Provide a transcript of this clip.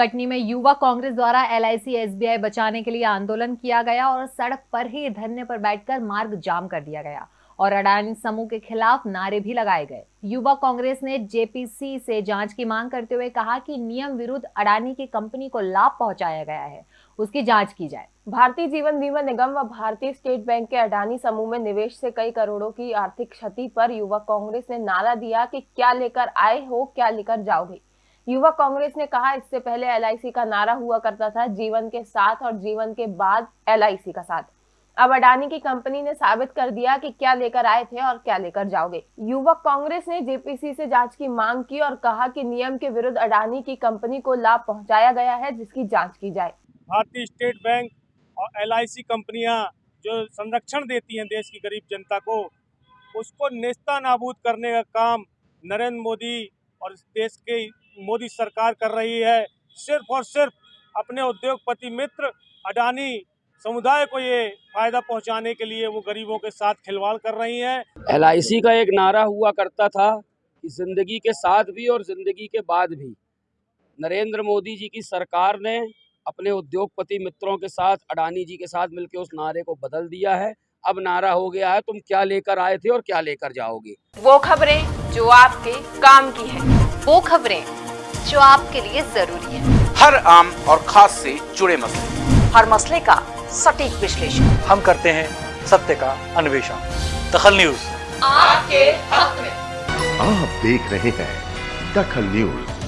कटनी में युवा कांग्रेस द्वारा एल आई बचाने के लिए आंदोलन किया गया और सड़क पर ही धरने पर बैठकर मार्ग जाम कर दिया गया और अडानी समूह के खिलाफ नारे भी लगाए गए। युवा कांग्रेस ने जेपीसी से जाँच की मांग करते हुए कहा कि नियम विरुद्ध अडानी की कंपनी को लाभ पहुँचाया गया है। उसकी जाँच की जाए। भारतीय जीवन बीमा निगम व भारतीय स्टेट बैंक के अडानी समूह में निवेश से कई करोड़ों की आर्थिक क्षति पर युवा कांग्रेस ने नारा दिया कि क्या लेकर आए हो, क्या लेकर जाओगे। युवा कांग्रेस ने कहा, इससे पहले एलआईसी का नारा हुआ करता था, जीवन के साथ और जीवन के बाद एलआईसी का साथ। अब अडानी की कंपनी ने साबित कर दिया कि क्या लेकर आए थे और क्या लेकर जाओगे। युवक कांग्रेस ने जेपीसी से जाँच की मांग की और कहा कि नियम के विरुद्ध अडानी की कंपनी को लाभ पहुँचाया गया है, जिसकी जाँच की जाए। भारतीय स्टेट बैंक और एल कंपनियाँ जो संरक्षण देती हैं देश की गरीब जनता को, उसको नेस्ता नाबूद करने का काम नरेंद्र मोदी और देश के मोदी सरकार कर रही है सिर्फ़ और सिर्फ़ अपने उद्योगपति मित्र अडानी समुदाय को ये फ़ायदा पहुँचाने के लिए वो गरीबों के साथ खिलवाड़ कर रही है। एलआईसी का एक नारा हुआ करता था कि ज़िंदगी के साथ भी और ज़िंदगी के बाद भी नरेंद्र मोदी जी की सरकार ने अपने उद्योगपति मित्रों के साथ अडानी जी के साथ मिलकर उस नारे को बदल दिया है। अब नारा हो गया है तुम क्या लेकर आए थे और क्या लेकर जाओगे? वो खबरें जो आपके काम की है। वो खबरें जो आपके लिए ज़रूरी है। हर आम और खास से जुड़े मसले। हर मसले का सटीक विश्लेषण। हम करते हैं सत्य का अन्वेषण। दखल न्यूज़। आपके हक में। आप देख रहे हैं दखल न्यूज़।